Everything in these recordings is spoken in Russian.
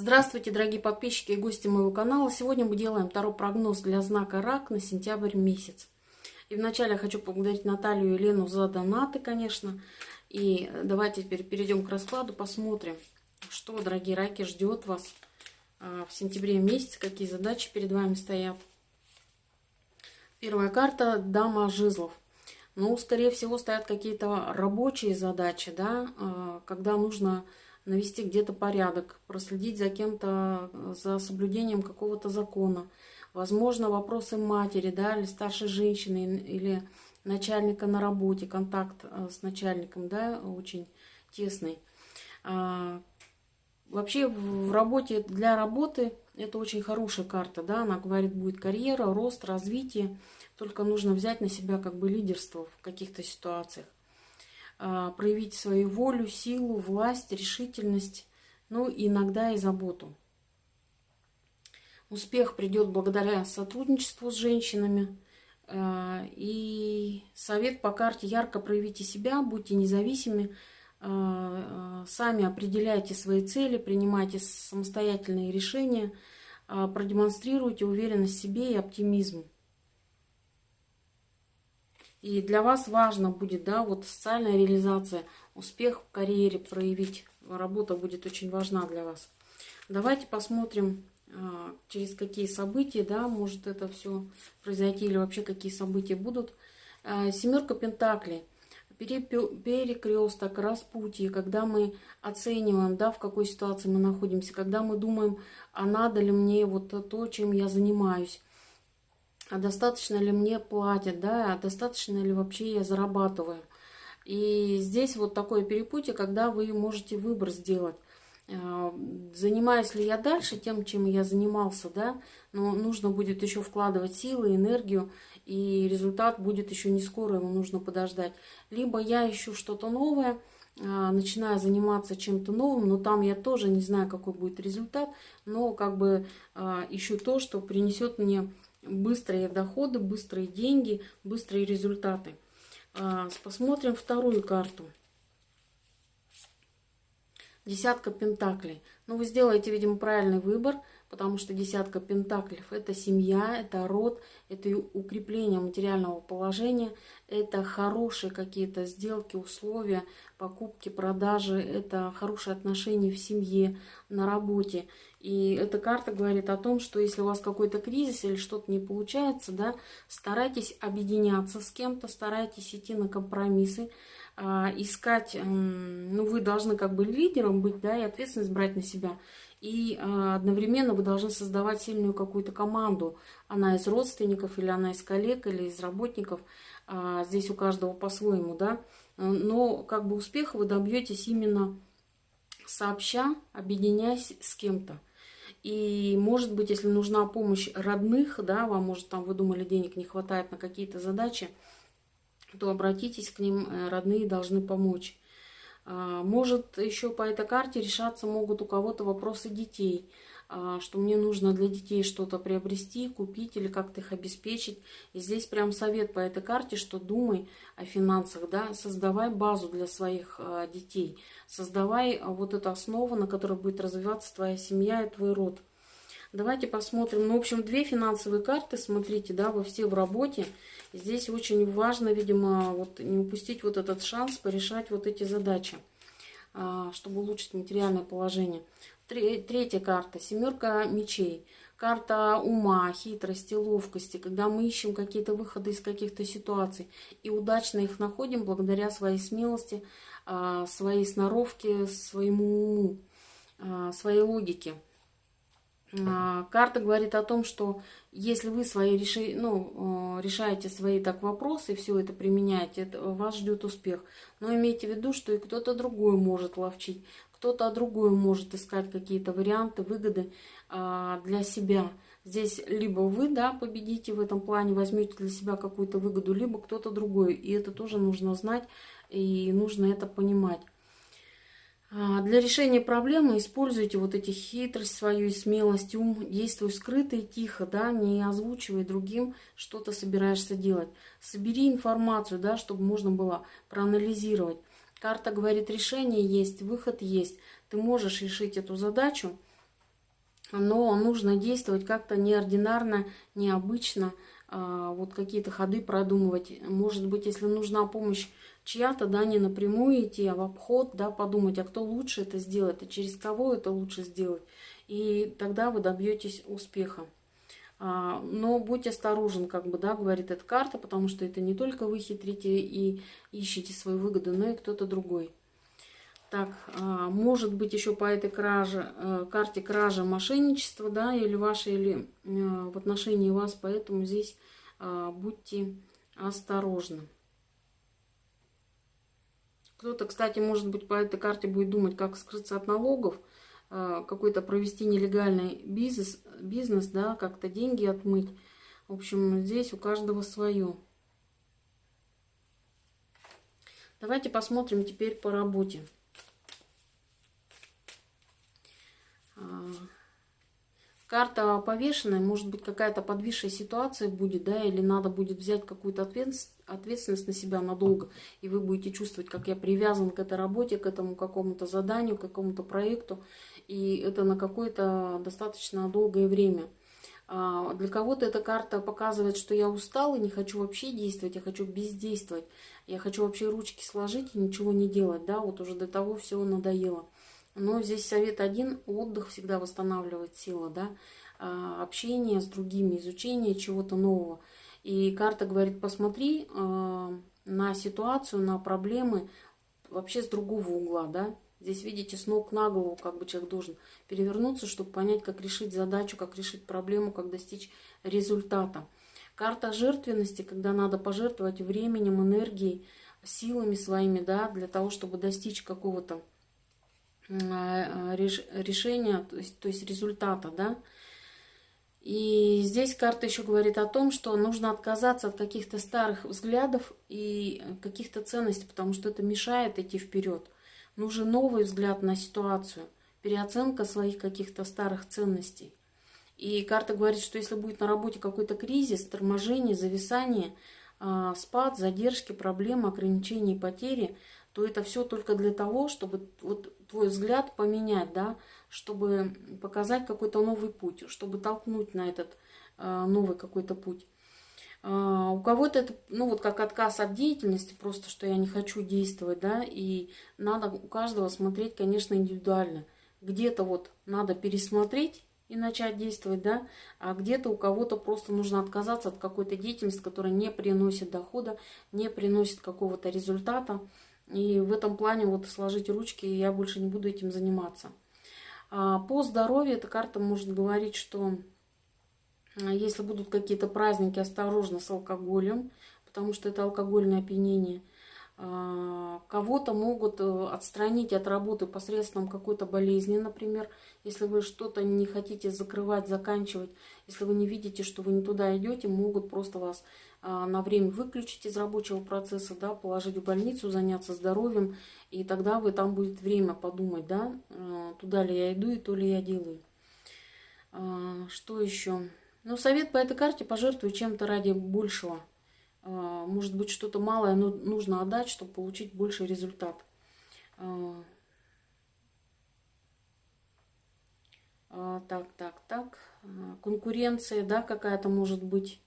Здравствуйте, дорогие подписчики и гости моего канала. Сегодня мы делаем второй прогноз для знака Рак на сентябрь месяц. И вначале я хочу поблагодарить Наталью и Елену за донаты, конечно. И давайте теперь перейдем к раскладу, посмотрим, что, дорогие раки, ждет вас а, в сентябре месяце, какие задачи перед вами стоят. Первая карта – Дама Жезлов. Ну, скорее всего, стоят какие-то рабочие задачи, да, а, когда нужно навести где-то порядок, проследить за кем-то, за соблюдением какого-то закона. Возможно, вопросы матери, да, или старшей женщины, или начальника на работе, контакт э, с начальником, да, очень тесный. А, вообще в работе, для работы это очень хорошая карта, да, она говорит, будет карьера, рост, развитие, только нужно взять на себя как бы лидерство в каких-то ситуациях. А, проявить свою волю, силу, власть, решительность, ну иногда и заботу. Успех придет благодаря сотрудничеству с женщинами. А, и совет по карте ярко проявите себя, будьте независимы, а, сами определяйте свои цели, принимайте самостоятельные решения, продемонстрируйте уверенность в себе и оптимизм. И для вас важно будет, да, вот социальная реализация, успех в карьере проявить. Работа будет очень важна для вас. Давайте посмотрим, а, через какие события, да, может это все произойти, или вообще какие события будут. А, семерка Пентаклей. Перекресток, распутье, когда мы оцениваем, да, в какой ситуации мы находимся, когда мы думаем, а надо ли мне вот то, чем я занимаюсь, а достаточно ли мне платят, да, а достаточно ли вообще я зарабатываю. И здесь вот такое перепутье, когда вы можете выбор сделать. А, занимаюсь ли я дальше тем, чем я занимался, да, но нужно будет еще вкладывать силы, энергию, и результат будет еще не скоро, ему нужно подождать. Либо я ищу что-то новое, а, начинаю заниматься чем-то новым, но там я тоже не знаю, какой будет результат, но как бы а, ищу то, что принесет мне быстрые доходы, быстрые деньги, быстрые результаты. А, посмотрим вторую карту. Десятка пентаклей. Ну, вы сделаете, видимо, правильный выбор – потому что десятка пентаклей – это семья, это род, это укрепление материального положения, это хорошие какие-то сделки, условия, покупки, продажи, это хорошие отношения в семье, на работе. И эта карта говорит о том, что если у вас какой-то кризис или что-то не получается, да, старайтесь объединяться с кем-то, старайтесь идти на компромиссы, а, искать, ну, вы должны как бы лидером быть, да, и ответственность брать на себя. И а, одновременно вы должны создавать сильную какую-то команду. Она из родственников, или она из коллег, или из работников. А, здесь у каждого по-своему, да. Но как бы успеха вы добьетесь именно сообща, объединяясь с кем-то. И, может быть, если нужна помощь родных, да, вам, может, там вы думали, денег не хватает на какие-то задачи, то обратитесь к ним, э, родные должны помочь. А, может, еще по этой карте решаться могут у кого-то вопросы детей, что мне нужно для детей что-то приобрести, купить или как-то их обеспечить. И здесь прям совет по этой карте, что думай о финансах, да, создавай базу для своих а, детей, создавай вот эту основу, на которой будет развиваться твоя семья и твой род. Давайте посмотрим. Ну, в общем, две финансовые карты, смотрите, да, вы все в работе. Здесь очень важно, видимо, вот не упустить вот этот шанс порешать вот эти задачи, а, чтобы улучшить материальное положение. Третья карта, семерка мечей. Карта ума, хитрости, ловкости, когда мы ищем какие-то выходы из каких-то ситуаций и удачно их находим благодаря своей смелости, а, своей сноровке, своему уму, а, своей логике. А, карта говорит о том, что если вы свои реши, ну, решаете свои так вопросы все это применяете, это, вас ждет успех. Но имейте в виду, что и кто-то другой может ловчить, кто-то другой может искать какие-то варианты, выгоды а, для себя. Здесь либо вы да, победите в этом плане, возьмете для себя какую-то выгоду, либо кто-то другой. И это тоже нужно знать и нужно это понимать. А, для решения проблемы используйте вот эти хитрость свою и смелость, ум, действуй скрыто и тихо, да, не озвучивай другим, что ты собираешься делать. Собери информацию, да, чтобы можно было проанализировать. Карта говорит, решение есть, выход есть. Ты можешь решить эту задачу, но нужно действовать как-то неординарно, необычно, а, вот какие-то ходы продумывать. Может быть, если нужна помощь чья-то, да, не напрямую идти, а в обход, да, подумать, а кто лучше это сделает, и через кого это лучше сделать. И тогда вы добьетесь успеха. А, но будь осторожен, как бы, да, говорит эта карта, потому что это не только вы хитрите и ищете свою выгоду, но и кто-то другой. Так, а, может быть еще по этой краже, э, карте кража мошенничество, да, или ваше, или э, в отношении вас, поэтому здесь а, будьте осторожны. Кто-то, кстати, может быть, по этой карте будет думать, как скрыться от налогов, какой-то провести нелегальный бизнес, бизнес да, как-то деньги отмыть. В общем, здесь у каждого свое. Давайте посмотрим теперь по работе. карта повешенная, может быть, какая-то подвисшая ситуация будет, да, или надо будет взять какую-то ответственность на себя надолго, и вы будете чувствовать, как я привязан к этой работе, к этому какому-то заданию, к какому-то проекту, и это на какое-то достаточно долгое время. А, для кого-то эта карта показывает, что я устал и не хочу вообще действовать, я хочу бездействовать, я хочу вообще ручки сложить и ничего не делать, да, вот уже до того все надоело. Но здесь совет один, отдых всегда восстанавливает силы, да, а, общение с другими, изучение чего-то нового. И карта говорит, посмотри а, на ситуацию, на проблемы вообще с другого угла, да. Здесь, видите, с ног на голову как бы человек должен перевернуться, чтобы понять, как решить задачу, как решить проблему, как достичь результата. Карта жертвенности, когда надо пожертвовать временем, энергией, силами своими, да, для того, чтобы достичь какого-то Э, решения, то есть, то есть результата, да. И здесь карта еще говорит о том, что нужно отказаться от каких-то старых взглядов и каких-то ценностей, потому что это мешает идти вперед. Нужен новый взгляд на ситуацию, переоценка своих каких-то старых ценностей. И карта говорит, что если будет на работе какой-то кризис, торможение, зависание, а, спад, задержки, проблемы, ограничения и потери – то это все только для того, чтобы вот твой взгляд поменять, да, чтобы показать какой-то новый путь, чтобы толкнуть на этот э, новый какой-то путь. Uh, у кого-то это, ну вот как отказ от деятельности, просто что я не хочу действовать, да, и надо у каждого смотреть, конечно, индивидуально. Где-то вот надо пересмотреть и начать действовать, да, а где-то у кого-то просто нужно отказаться от какой-то деятельности, которая не приносит дохода, не приносит какого-то результата, и в этом плане вот сложить ручки, и я больше не буду этим заниматься. А, по здоровью эта карта может говорить, что а, если будут какие-то праздники, осторожно с алкоголем, потому что это алкогольное опьянение. А, кого-то могут э, отстранить от работы посредством какой-то болезни, например, если вы что-то не хотите закрывать, заканчивать, если вы не видите, что вы не туда идете, могут просто вас на время выключить из рабочего процесса, да, положить в больницу, заняться здоровьем, и тогда вы там будет время подумать, да, туда ли я иду и то ли я делаю. Что еще? Ну, совет по этой карте пожертвуй чем-то ради большего. Может быть, что-то малое но нужно отдать, чтобы получить больший результат. Так, так, так. Конкуренция, да, какая-то может быть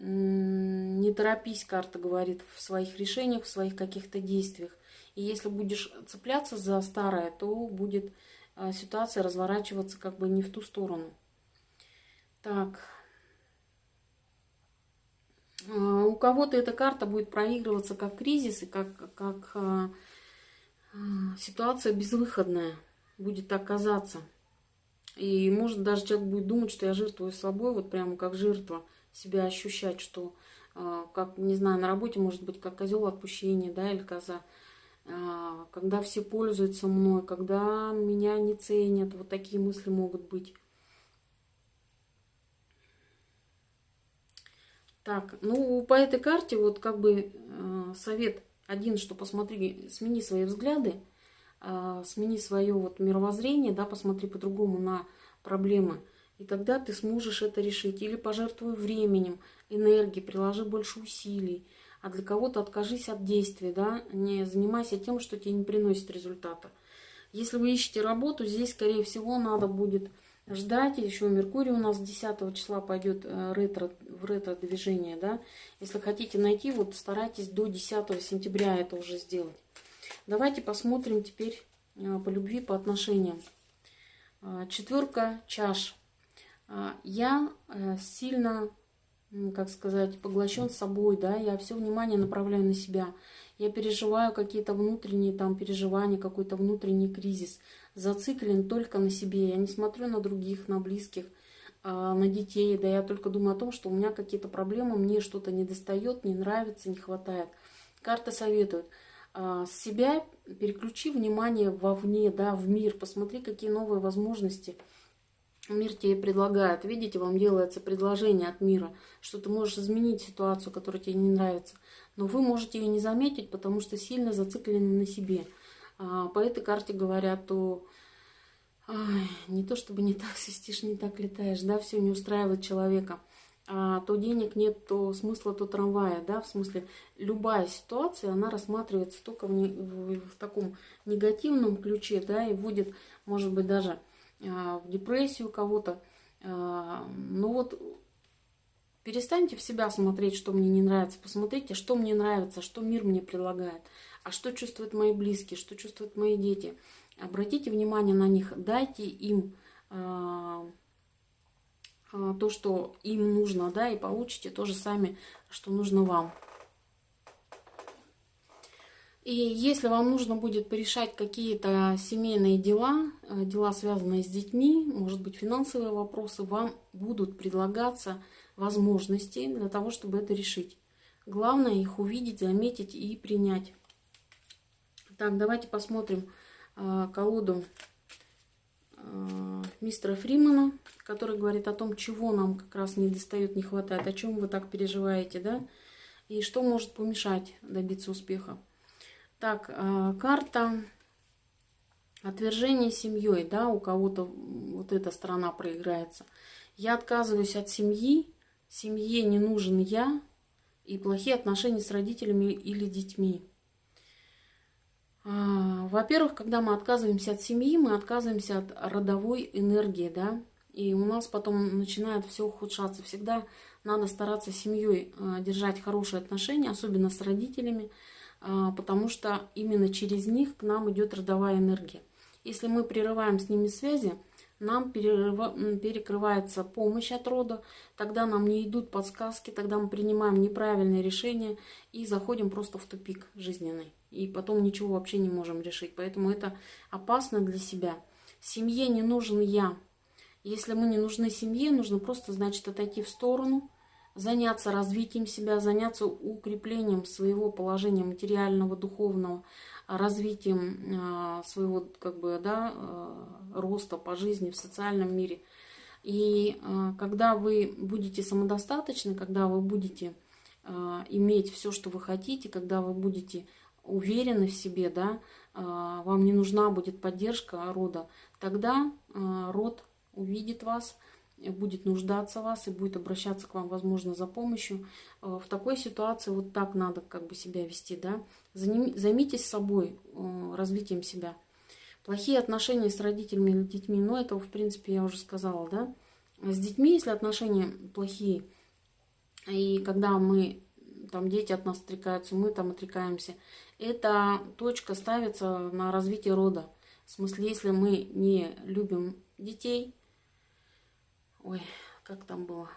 не торопись, карта говорит, в своих решениях, в своих каких-то действиях. И если будешь цепляться за старое, то будет а, ситуация разворачиваться как бы не в ту сторону. Так. А, у кого-то эта карта будет проигрываться как кризис и как, как а, ситуация безвыходная будет так казаться. И может даже человек будет думать, что я жертвую собой, вот прямо как жертва – себя ощущать, что, а, как, не знаю, на работе может быть как козел отпущения, да, или коза, а, когда все пользуются мной, когда меня не ценят, вот такие мысли могут быть. Так, ну, по этой карте вот как бы э, совет один, что посмотри, смени свои взгляды, э, смени свое вот мировоззрение, да, посмотри по-другому на проблемы. И тогда ты сможешь это решить. Или пожертвуй временем, энергией, приложи больше усилий. А для кого-то откажись от действий, да, не занимайся тем, что тебе не приносит результата. Если вы ищете работу, здесь, скорее всего, надо будет ждать. Еще Меркурий у нас 10 числа пойдет э, ретро, в ретро-движение. Да? Если хотите найти, вот старайтесь до 10 сентября это уже сделать. Давайте посмотрим теперь э, по любви, по отношениям. Э, четверка чаш. Я сильно, как сказать, поглощен собой, да, я все внимание направляю на себя я переживаю какие-то внутренние там переживания, какой-то внутренний кризис, зациклен только на себе, я не смотрю на других, на близких, а, на детей, да я только думаю о том, что у меня какие-то проблемы, мне что-то не достает, не нравится, не хватает. Карта советует, а, с себя переключи внимание вовне, да, в мир, посмотри, какие новые возможности – Мир тебе предлагает. Видите, вам делается предложение от мира, что ты можешь изменить ситуацию, которая тебе не нравится. Но вы можете ее не заметить, потому что сильно зациклены на себе. А, по этой карте говорят, то не то чтобы не так свистишь, не так летаешь, да, все не устраивает человека. А, то денег нет, то смысла, то трамвая, да, в смысле любая ситуация, она рассматривается только в, не, в, в таком негативном ключе, да, и будет, может быть, даже а, в депрессию кого-то. А, ну вот перестаньте в себя смотреть, что мне не нравится. Посмотрите, что мне нравится, что мир мне предлагает. А что чувствуют мои близкие, что чувствуют мои дети. Обратите внимание на них, дайте им а, то, что им нужно, да, и получите то же самое, что нужно вам. И если вам нужно будет порешать какие-то семейные дела, э, дела, связанные с детьми, может быть, финансовые вопросы, вам будут предлагаться возможности для того, чтобы это решить. Главное их увидеть, заметить и принять. Так, давайте посмотрим э, колоду э, мистера Фримана, который говорит о том, чего нам как раз не достает, не хватает, о чем вы так переживаете, да, и что может помешать добиться успеха. Так, а, карта отвержения семьей, да, у кого-то вот эта сторона проиграется. Я отказываюсь от семьи, семье не нужен я, и плохие отношения с родителями или детьми. А, во-первых, когда мы отказываемся от семьи, мы отказываемся от родовой энергии, да, и у нас потом начинает все ухудшаться. Всегда надо стараться с семьей а, держать хорошие отношения, особенно с родителями, а, потому что именно через них к нам идет родовая энергия. Если мы прерываем с ними связи, нам перекрывается помощь от рода, тогда нам не идут подсказки, тогда мы принимаем неправильные решения и заходим просто в тупик жизненный. И потом ничего вообще не можем решить. Поэтому это опасно для себя. Семье не нужен я. Если мы не нужны семье, нужно просто, значит, отойти в сторону, заняться развитием себя, заняться укреплением своего положения материального, духовного, развитием а, своего как бы, да, а, роста по жизни в социальном мире. И а, когда вы будете самодостаточны, когда вы будете иметь все, что вы хотите, когда вы будете уверены в себе, да, вам не нужна будет поддержка рода, тогда род увидит вас, будет нуждаться в вас и будет обращаться к вам, возможно, за помощью. Э, в такой ситуации вот так надо как бы себя вести, да. Займитесь собой, развитием себя. Плохие отношения с родителями или детьми, ну, это, в принципе, я уже сказала, да. С детьми, если отношения плохие, и когда мы, там, дети от нас отрекаются, мы там отрекаемся, эта точка ставится на развитие рода. В смысле, если мы не любим детей, Ой, как там было?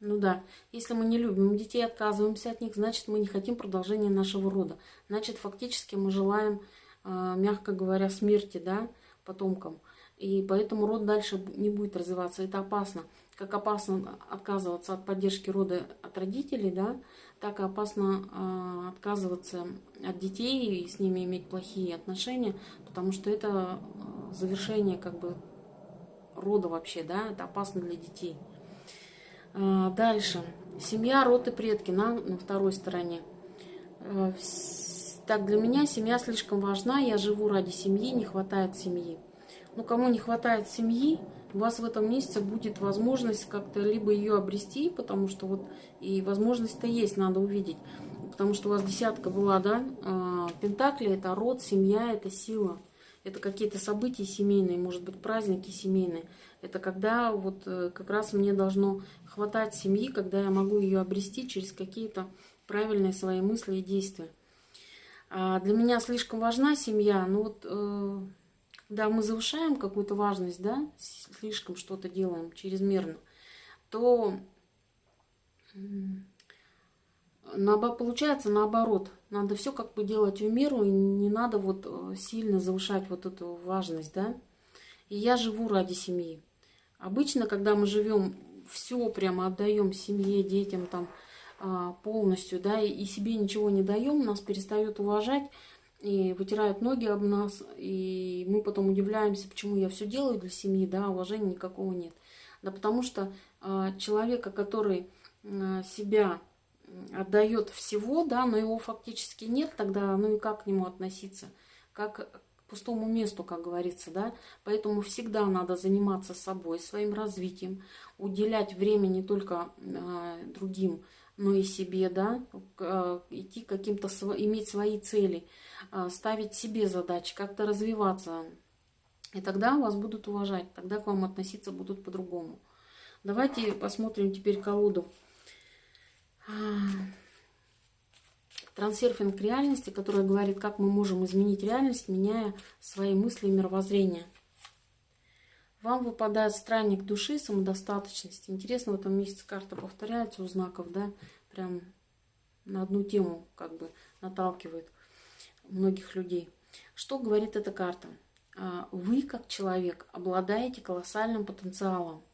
Ну да, если мы не любим детей, отказываемся от них, значит, мы не хотим продолжения нашего рода. Значит, фактически мы желаем, а, мягко говоря, смерти, да, потомкам. И поэтому род дальше не будет развиваться. Это опасно. Как опасно отказываться от поддержки рода от родителей, да, так опасно э, отказываться от детей и с ними иметь плохие отношения, потому что это завершение как бы рода вообще, да, это опасно для детей. А, дальше. Семья, род и предки на, на второй стороне. А, так, для меня семья слишком важна, я живу ради семьи, не хватает семьи. Ну, кому не хватает семьи, у вас в этом месяце будет возможность как-то либо ее обрести, потому что вот и возможность-то есть, надо увидеть. Потому что у вас десятка была, да, а, Пентакли – это род, семья – это сила. это какие-то события семейные, может быть, праздники семейные. Это когда вот э, как раз мне должно хватать семьи, когда я могу ее обрести через какие-то правильные свои мысли и действия. А для меня слишком важна семья, ну вот когда мы завышаем какую-то важность, да, слишком что-то делаем чрезмерно, то получается наоборот. Надо все как бы делать в меру, и не надо вот э, сильно завышать вот эту важность, да. И я живу ради семьи. Обычно, когда мы живем, все прямо отдаем семье, детям там а, полностью, да, и себе ничего не даем, нас перестают уважать и вытирают ноги об нас, и мы потом удивляемся, почему я все делаю для семьи, да, уважения никакого нет. Да потому что а, человека, который а, себя отдает всего, да, но его фактически нет, тогда ну и как к нему относиться? Как к пустому месту, как говорится, да? Поэтому всегда надо заниматься собой, своим развитием, уделять время не только э, другим, но и себе, да, э, идти каким-то, иметь свои цели, э, ставить себе задачи, как-то развиваться. И тогда вас будут уважать, тогда к вам относиться будут по-другому. Давайте посмотрим теперь колоду трансерфинг реальности, которая говорит, как мы можем изменить реальность, меняя свои мысли и мировоззрение. Вам выпадает странник души, самодостаточность. Интересно, в этом месяце карта повторяется у знаков, да, прям на одну тему как бы наталкивает многих людей. Что говорит эта карта? А, вы, как человек, обладаете колоссальным потенциалом.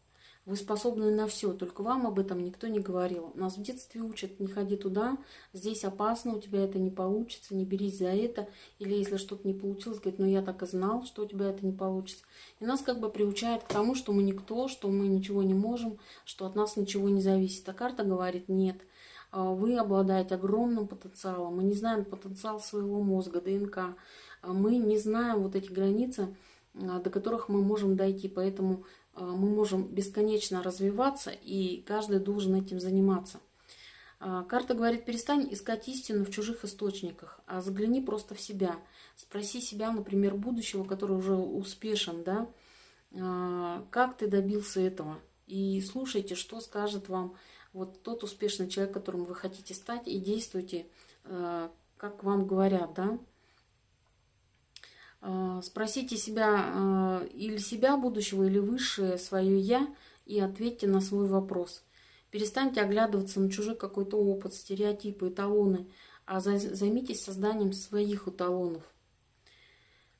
Вы способны на все, только вам об этом никто не говорил. Нас в детстве учат, не ходи туда, здесь опасно, у тебя это не получится, не берись за это. Или если что-то не получилось, говорит, ну я так и знал, что у тебя это не получится. И нас как бы приучают к тому, что мы никто, что мы ничего не можем, что от нас ничего не зависит. А карта говорит, нет, а, вы обладаете огромным потенциалом. Мы не знаем потенциал своего мозга, ДНК. А мы не знаем вот эти границы, а, до которых мы можем дойти. Поэтому мы можем бесконечно развиваться, и каждый должен этим заниматься. А, карта говорит, перестань искать истину в чужих источниках, а загляни просто в себя. Спроси себя, например, будущего, который уже успешен, да, а, как ты добился этого. И слушайте, что скажет вам вот тот успешный человек, которым вы хотите стать, и действуйте, как вам говорят, да. А, спросите себя а, или себя будущего, или высшее свое «я» и ответьте на свой вопрос. Перестаньте оглядываться на чужой какой-то опыт, стереотипы, эталоны, а займитесь созданием своих эталонов.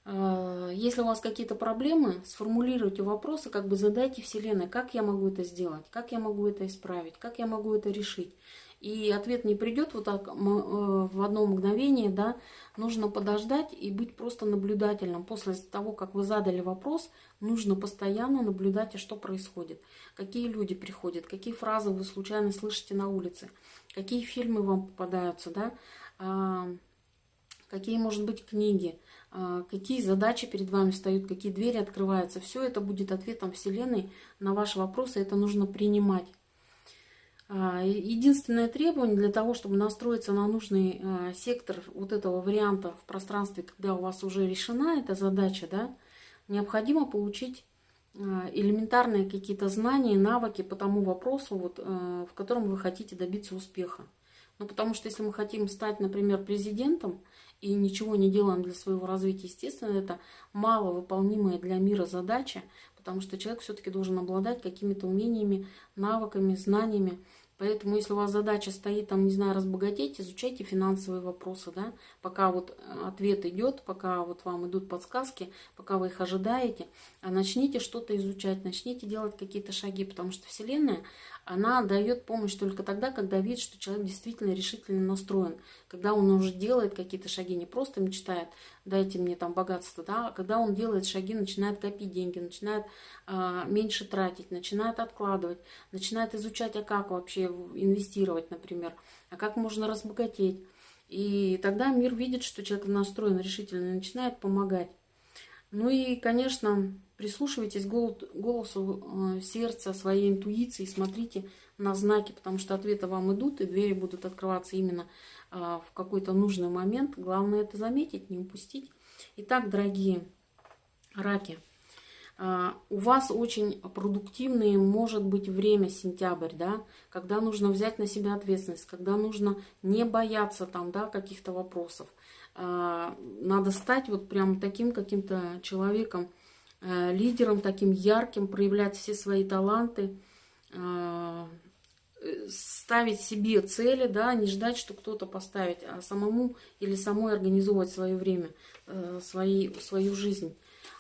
А, если у вас какие-то проблемы, сформулируйте вопросы, как бы задайте Вселенной, как я могу это сделать, как я могу это исправить, как я могу это решить. И ответ не придет вот так э, в одно мгновение, да, нужно подождать и быть просто наблюдательным. После того, как вы задали вопрос, нужно постоянно наблюдать, а что происходит. Какие люди приходят, какие фразы вы случайно слышите на улице, какие фильмы вам попадаются, да, а, какие, может быть, книги, а, какие задачи перед вами встают, какие двери открываются. Все это будет ответом Вселенной на ваши вопросы, это нужно принимать. А, единственное требование для того, чтобы настроиться на нужный а, сектор вот этого варианта в пространстве, когда у вас уже решена эта задача, да, необходимо получить а, элементарные какие-то знания, навыки по тому вопросу, вот, в котором вы хотите добиться успеха. Ну, потому что если мы хотим стать, например, президентом и ничего не делаем для своего развития, естественно, это маловыполнимая для мира задача, потому что человек все-таки должен обладать какими-то умениями, навыками, знаниями, Поэтому, если у вас задача стоит, там, не знаю, разбогатеть, изучайте финансовые вопросы, да, пока вот э, ответ идет, пока вот вам идут подсказки, пока вы их ожидаете, а начните что-то изучать, начните делать какие-то шаги, потому что Вселенная, она дает помощь только тогда, когда видит, что человек действительно решительно настроен, когда он уже делает какие-то шаги, не просто мечтает, дайте мне там богатство, да, а когда он делает шаги, начинает копить деньги, начинает э, меньше тратить, начинает откладывать, начинает изучать, а как вообще инвестировать, например, а как можно разбогатеть. И тогда мир видит, что человек настроен решительно и начинает помогать. Ну и, конечно, прислушивайтесь голосу э, сердца, своей интуиции, смотрите на знаки, потому что ответы вам идут, и двери будут открываться именно э, в какой-то нужный момент. Главное это заметить, не упустить. Итак, дорогие, Раки. А, у вас очень продуктивное может быть время сентябрь, да, когда нужно взять на себя ответственность, когда нужно не бояться там, да, каких-то вопросов. Надо стать вот прям таким каким-то человеком, э, лидером, таким ярким, проявлять все свои таланты, а, ставить себе цели, да, не ждать, что кто-то поставит, а самому или самой организовывать свое время, э, свои, свою жизнь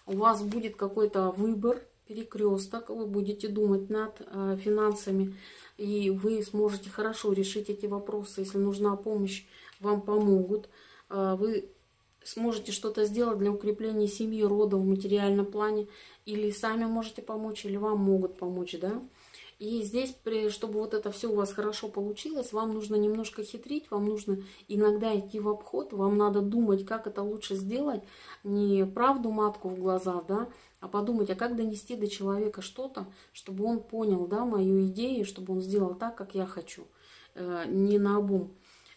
у вас будет какой-то выбор, перекресток, вы будете думать над э, финансами, и вы сможете хорошо решить эти вопросы. Если нужна помощь, вам помогут. Э, вы сможете что-то сделать для укрепления семьи, рода в материальном плане, или сами можете помочь, или вам могут помочь, да. И здесь, чтобы вот это все у вас хорошо получилось, вам нужно немножко хитрить, вам нужно иногда идти в обход, вам надо думать, как это лучше сделать, не правду матку в глаза, да, а подумать, а как донести до человека что-то, чтобы он понял, да, мою идею, чтобы он сделал так, как я хочу, э, не на обум.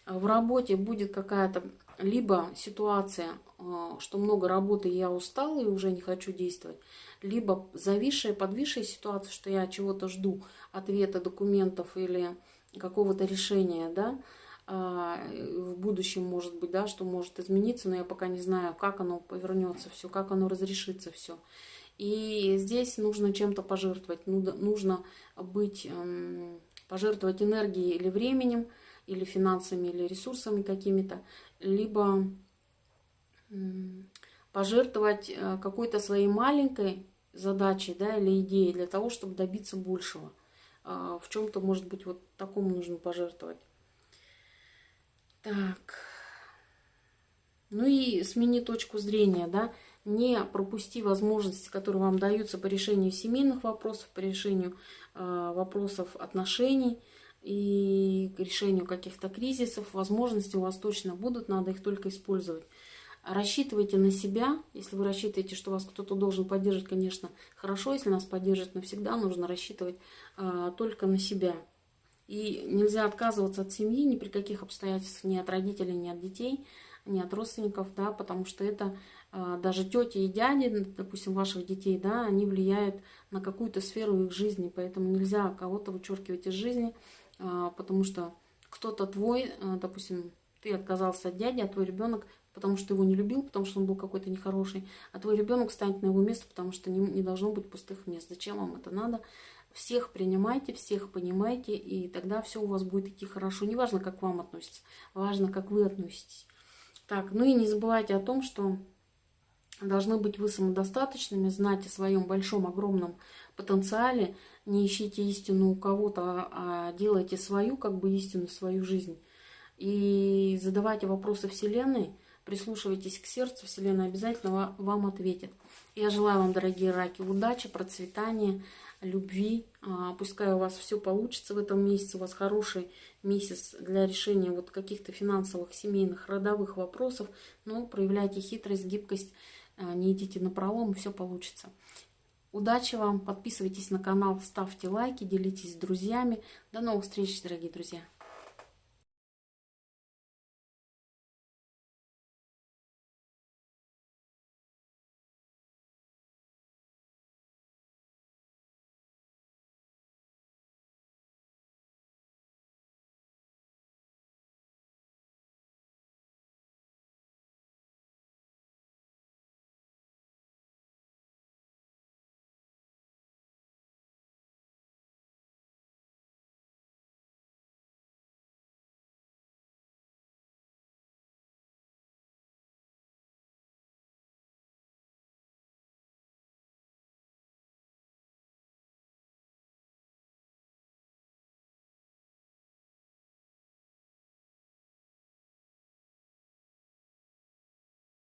В работе будет какая-то либо ситуация, э, что много работы, я устала и уже не хочу действовать, либо зависшая, подвисшая ситуация, что я чего-то жду, ответа, документов или какого-то решения, да, а, в будущем может быть, да, что может измениться, но я пока не знаю, как оно повернется все, как оно разрешится все. И здесь нужно чем-то пожертвовать, нужно быть, эм, пожертвовать энергией или временем, или финансами, или ресурсами какими-то, либо пожертвовать э, какой-то своей маленькой задачей да, или идеей для того, чтобы добиться большего. А, в чем-то, может быть, вот такому нужно пожертвовать. Так. Ну и смени точку зрения, да. Не пропусти возможности, которые вам даются по решению семейных вопросов, по решению э, вопросов отношений и к решению каких-то кризисов. Возможности у вас точно будут, надо их только использовать. Рассчитывайте на себя. Если вы рассчитываете, что вас кто-то должен поддерживать, конечно, хорошо. Если нас поддержит навсегда, нужно рассчитывать э, только на себя. И нельзя отказываться от семьи ни при каких обстоятельствах, ни от родителей, ни от детей, ни от родственников, да, потому что это э, даже тети и дяди, допустим, ваших детей, да, они влияют на какую-то сферу их жизни, поэтому нельзя кого-то вычеркивать из жизни, потому что кто-то твой, э, допустим, ты отказался от дяди, а твой ребенок потому что его не любил, потому что он был какой-то нехороший, а твой ребенок станет на его место, потому что не, не должно быть пустых мест. Зачем вам это надо? Всех принимайте, всех понимайте, и тогда все у вас будет идти хорошо. Неважно, как вам относятся, важно, как вы относитесь. Так, ну и не забывайте о том, что должны быть вы самодостаточными, знать о своем большом, огромном потенциале, не ищите истину у кого-то, а, делайте свою, как бы истину, свою жизнь. И задавайте вопросы Вселенной, Прислушивайтесь к сердцу, Вселенная обязательно вам ответит. Я желаю вам, дорогие раки, удачи, процветания, любви. А, пускай у вас все получится в этом месяце. У вас хороший месяц для решения вот каких-то финансовых, семейных, родовых вопросов. Но проявляйте хитрость, гибкость, а, не идите на пролом, все получится. Удачи вам, подписывайтесь на канал, ставьте лайки, делитесь с друзьями. До новых встреч, дорогие друзья!